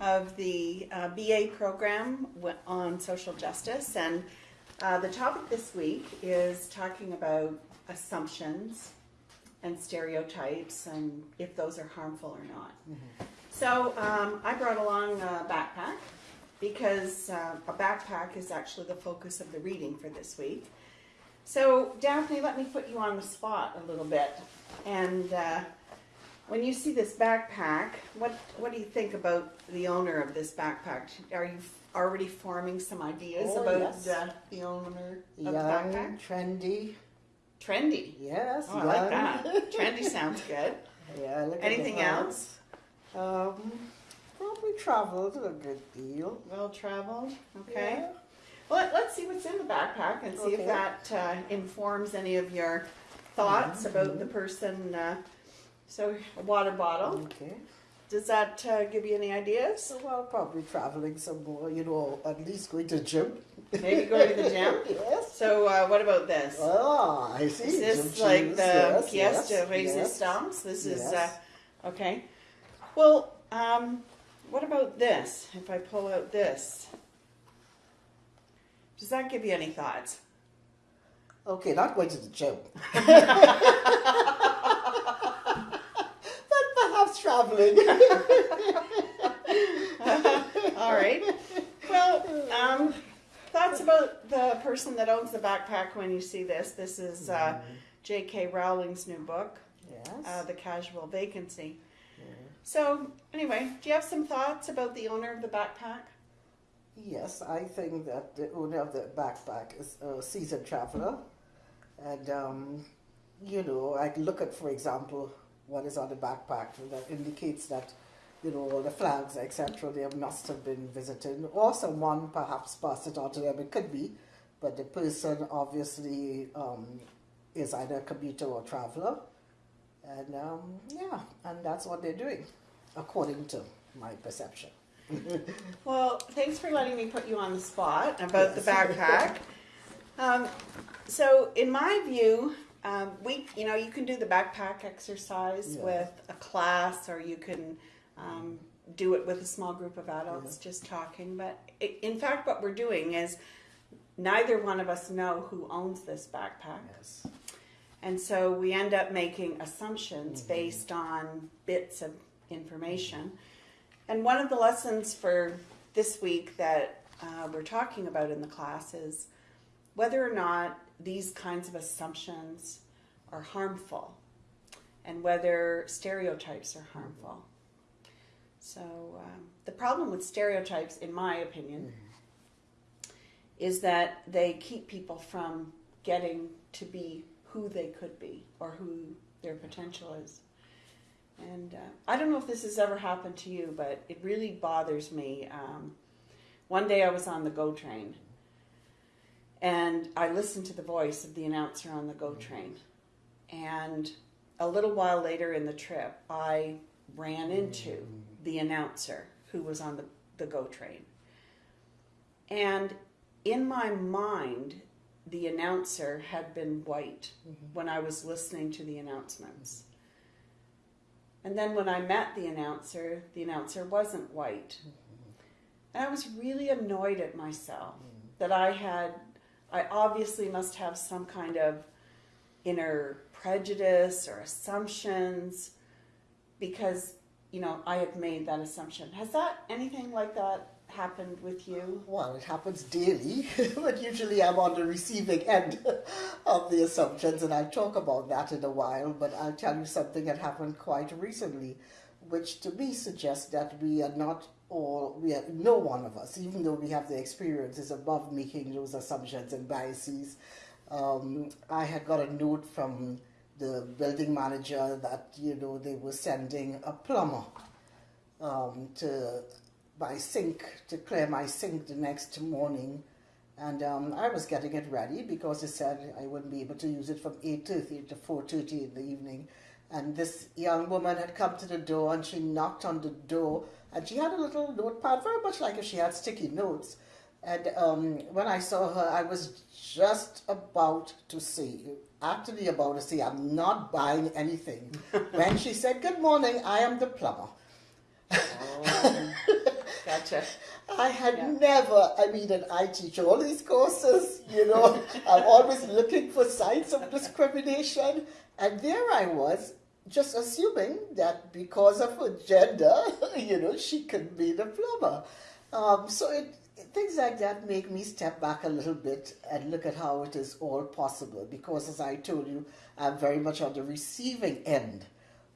of the uh, BA program on social justice. And uh, the topic this week is talking about assumptions and stereotypes and if those are harmful or not. So um, I brought along a backpack because uh, a backpack is actually the focus of the reading for this week. So Daphne, let me put you on the spot a little bit. And uh, when you see this backpack, what what do you think about the owner of this backpack? Are you already forming some ideas Oh, about yes. uh, the owner of the backpack? trendy. Trendy. Yes, Oh, I like that. Trendy sounds good. Yeah, look Anything else? Um, probably traveled a good deal. Well traveled. Okay. Yeah. Well, let- let's see what's in the backpack and see if that uh, informs any of your thoughts Mm-hmm. about the person. Uh, so, a water bottle. Okay. Does that uh, give you any ideas? Well, probably traveling some more, you know, at least going to the gym. Maybe going to the gym. yes. So, uh, what about this? Ah, I see. Is this Gym like shoes, the yes, pièce yes, de yes. résistance? This is uh, okay. Well, um, what about this? If I pull out this, does that give you any thoughts? Okay, not going to the gym. traveling. All right. Well, um, thoughts about the person that owns the backpack when you see this. This is uh, J.K. Rowling's new book, yes. uh, The Casual Vacancy. Yeah. So, anyway, do you have some thoughts about the owner of the backpack? Yes, I think that the owner of the backpack is a seasoned traveler. And, um, you know, I look at, for example, what is on the backpack that indicates that, you know, all the flags, etc., they must have been visited, or someone perhaps passed it on to them. It could be, but the person obviously um, is either a commuter or traveler. And, um, yeah, and that's what they're doing, according to my perception. Well, thanks for letting me put you on the spot about the backpack. Um, so, in my view, um, we, you know, you can do the backpack exercise Yeah. with a class, or you can um, do it with a small group of adults just talking. But i in fact, what we're doing is neither one of us know who owns this backpack. Yes. And so we end up making assumptions based on bits of information. And one of the lessons for this week that uh, we're talking about in the class is whether or not these kinds of assumptions are harmful and whether stereotypes are harmful. So, um, the problem with stereotypes, in my opinion, is that they keep people from getting to be who they could be or who their potential is. And uh, I don't know if this has ever happened to you, but it really bothers me. Um, one day I was on the GO train and I listened to the voice of the announcer on the GO mm. train. And a little while later in the trip, I ran into mm. the announcer who was on the, the GO train. And in my mind, the announcer had been white mm-hmm. when I was listening to the announcements. And then when I met the announcer, the announcer wasn't white. Mm-hmm. And I was really annoyed at myself mm. that I had, I obviously must have some kind of inner prejudice or assumptions because, you know, I had made that assumption. Has that, anything like that happened with you? Well, it happens daily, but usually I'm on the receiving end of the assumptions, and I'll talk about that in a while. But I'll tell you something that happened quite recently, which to me suggests that we are not all, we have, no one of us, even though we have the experience, is above making those assumptions and biases. Um, I had got a note from the building manager that, you know, they were sending a plumber um, to my sink to clear my sink the next morning and um, I was getting it ready because it said I wouldn't be able to use it from 8.30 to 4.30 in the evening and this young woman had come to the door and she knocked on the door and she had a little notepad very much like if she had sticky notes and um, when I saw her I was just about to say actually about to say I'm not buying anything when she said good morning I am the plumber Gotcha. I had Yeah. never, I mean, and I teach all these courses, you know, I'm always looking for signs of discrimination. And there I was, just assuming that because of her gender, you know, she could be the plumber. Um, so it, things like that make me step back a little bit and look at how it is all possible. Because as I told you, I'm very much on the receiving end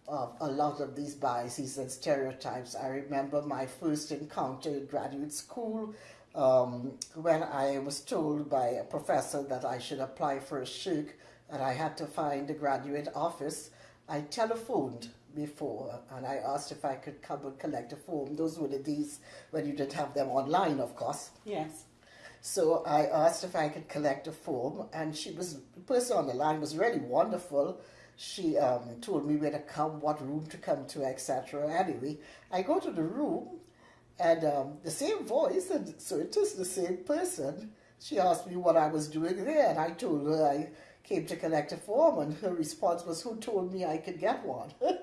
of a lot of these biases and stereotypes. I remember my first encounter in graduate school um, when I was told by a professor that I should apply for a SSHRC and I had to find the graduate office. I telephoned before and I asked if I could come and collect a form. Those were the days when you didn't have them online, of course. Yes. So I asked if I could collect a form, and she was the person on the line was really wonderful. She um, told me where to come, what room to come to, etc. Anyway, I go to the room, and um, the same voice, and so it is the same person. She asked me what I was doing there, and I told her I came to collect a form, and her response was, "Who told me I could get one?"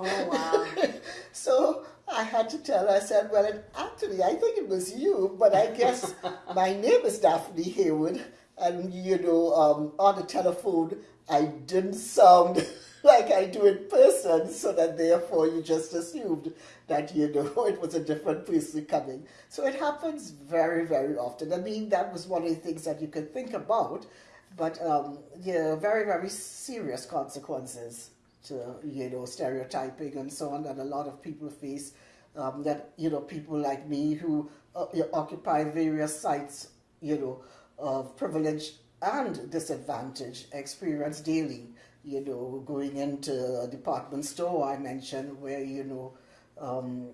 Oh wow. So I had to tell her, I said, well, it, actually, I think it was you, but I guess my name is Daphne Haywood, and, you know, um, on the telephone, I didn't sound like I do in person, so that therefore you just assumed that, you know, it was a different person coming. So it happens very, very often. I mean, that was one of the things that you could think about, but um, very, very serious consequences to you know stereotyping and so on that a lot of people face. Um, that you know people like me who uh, occupy various sites, you know, of privilege and disadvantage experience daily. You know, going into a department store I mentioned where you know. Um,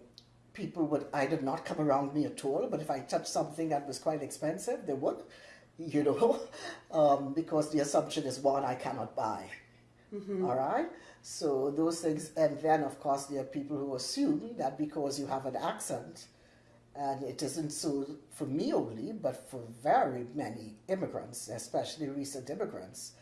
people would either not come around me at all, but if I touched something that was quite expensive, they would, you know, um, because the assumption is one I cannot buy. All right. So those things, and then of course there are people who assume that because you have an accent, and it isn't so for me only, but for very many immigrants, especially recent immigrants,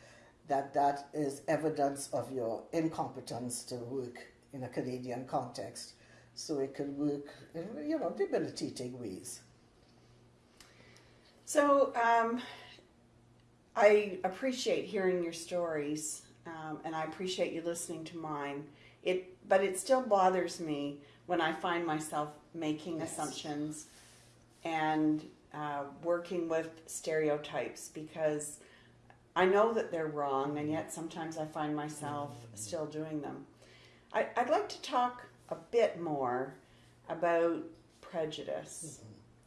that that is evidence of your incompetence to work in a Canadian context. So it can work in you know debilitating ways. So um, I appreciate hearing your stories, um, and I appreciate you listening to mine. It, but it still bothers me when I find myself making Yes. assumptions and uh, working with stereotypes because I know that they're wrong, and yet sometimes I find myself still doing them. I, I'd like to talk a bit more about prejudice.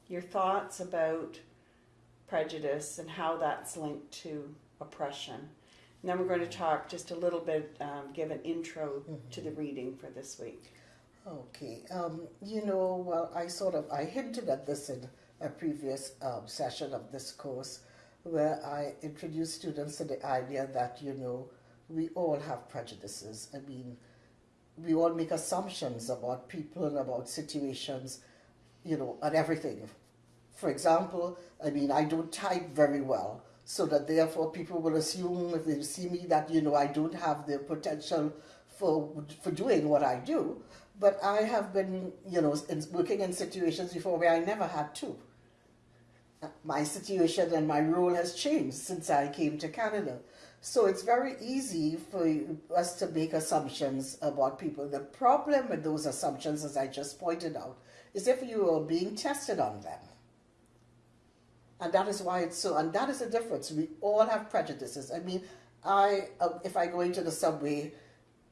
Your thoughts about prejudice and how that's linked to oppression. And then we're going to talk just a little bit, um, give an intro to the reading for this week. Okay. Um, you know, well, I sort of I hinted at this in a previous um, session of this course, where I introduced students to the idea that you know we all have prejudices. I mean, we all make assumptions about people and about situations, you know, and everything. For example, I mean, I don't type very well, so that therefore people will assume if they see me that you know I don't have the potential for for doing what I do. But I have been, you know, in, working in situations before where I never had to. My situation and my role has changed since I came to Canada. So it's very easy for us to make assumptions about people. The problem with those assumptions, as I just pointed out, is if you are being tested on them. And that is why it's so, and that is the difference. We all have prejudices. I mean, I, uh, if I go into the subway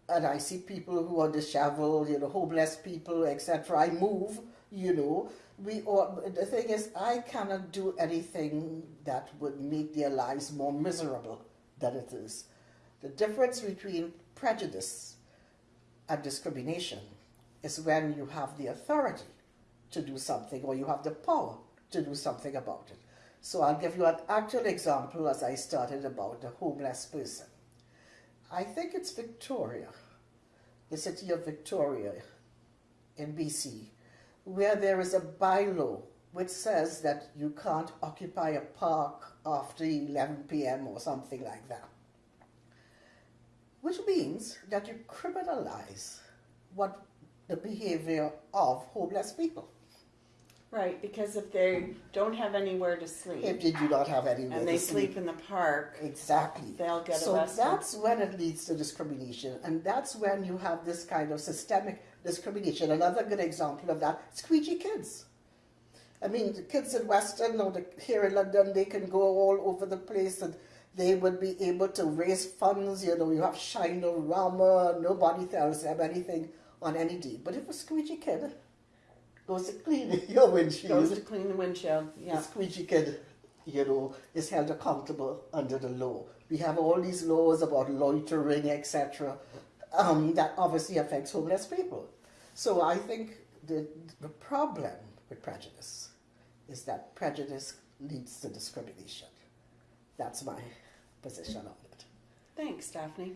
and I see people who are disheveled, you know, homeless people, etc., I move, you know. We all, the thing is, I cannot do anything that would make their lives more miserable than it is. The difference between prejudice and discrimination is when you have the authority to do something or you have the power to do something about it. So I'll give you an actual example as I started about the homeless person. I think it's Victoria, the city of Victoria in BC, where there is a bylaw which says that you can't occupy a park after 11 p.m. or something like that. Which means that you criminalize what the behavior of homeless people. Right, because if they don't have anywhere to sleep if they do not have anywhere to sleep and they to sleep in the park, Exactly. they'll get so arrested. that's when it leads to discrimination, and that's when you have this kind of systemic discrimination. Another good example of that: squeegee kids. I mean, the kids in Western or the, here in London, they can go all over the place, and they would be able to raise funds. You know, you have Shinerama. Nobody tells them anything on any day. But if a squeegee kid goes to clean your windshield, goes to clean the windshield. yeah. the squeegee kid, you know, is held accountable under the law. We have all these laws about loitering, etc., um, that obviously affects homeless people. So I think the, the problem with prejudice is that prejudice leads to discrimination. That's my position on it. Thanks, Daphne.